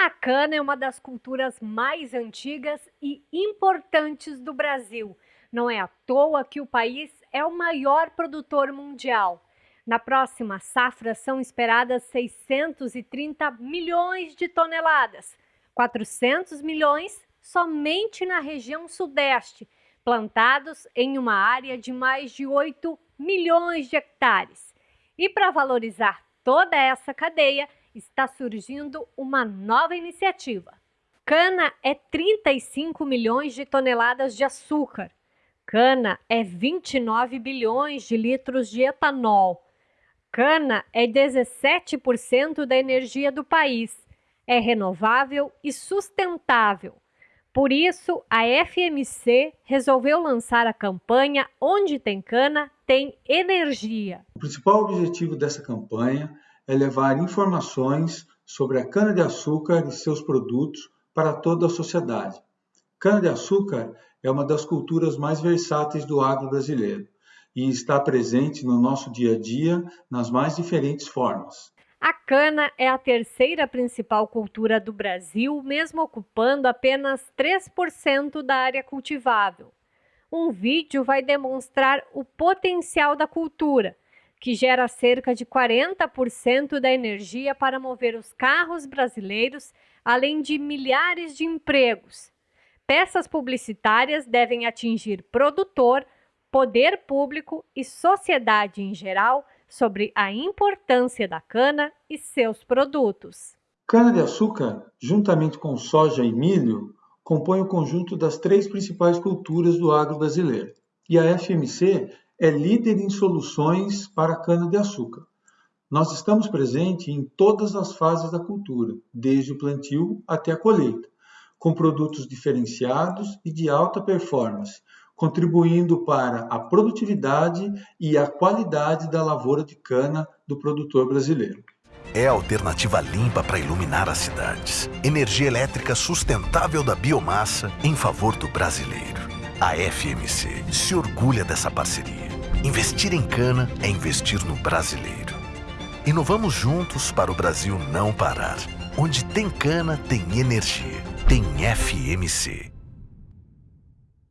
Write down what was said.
A cana é uma das culturas mais antigas e importantes do Brasil. Não é à toa que o país é o maior produtor mundial. Na próxima safra são esperadas 630 milhões de toneladas, 400 milhões somente na região sudeste, plantados em uma área de mais de 8 milhões de hectares. E para valorizar toda essa cadeia, está surgindo uma nova iniciativa. Cana é 35 milhões de toneladas de açúcar. Cana é 29 bilhões de litros de etanol. Cana é 17% da energia do país. É renovável e sustentável. Por isso, a FMC resolveu lançar a campanha Onde tem cana, tem energia. O principal objetivo dessa campanha é levar informações sobre a cana-de-açúcar e seus produtos para toda a sociedade. Cana-de-açúcar é uma das culturas mais versáteis do agro brasileiro e está presente no nosso dia a dia nas mais diferentes formas. A cana é a terceira principal cultura do Brasil, mesmo ocupando apenas 3% da área cultivável. Um vídeo vai demonstrar o potencial da cultura que gera cerca de 40% da energia para mover os carros brasileiros, além de milhares de empregos. Peças publicitárias devem atingir produtor, poder público e sociedade em geral sobre a importância da cana e seus produtos. Cana-de-açúcar, juntamente com soja e milho, compõe o conjunto das três principais culturas do agro brasileiro. E a FMC é líder em soluções para cana-de-açúcar. Nós estamos presentes em todas as fases da cultura, desde o plantio até a colheita, com produtos diferenciados e de alta performance, contribuindo para a produtividade e a qualidade da lavoura de cana do produtor brasileiro. É a alternativa limpa para iluminar as cidades. Energia elétrica sustentável da biomassa em favor do brasileiro. A FMC se orgulha dessa parceria. Investir em cana é investir no brasileiro. Inovamos juntos para o Brasil não parar. Onde tem cana, tem energia. Tem FMC.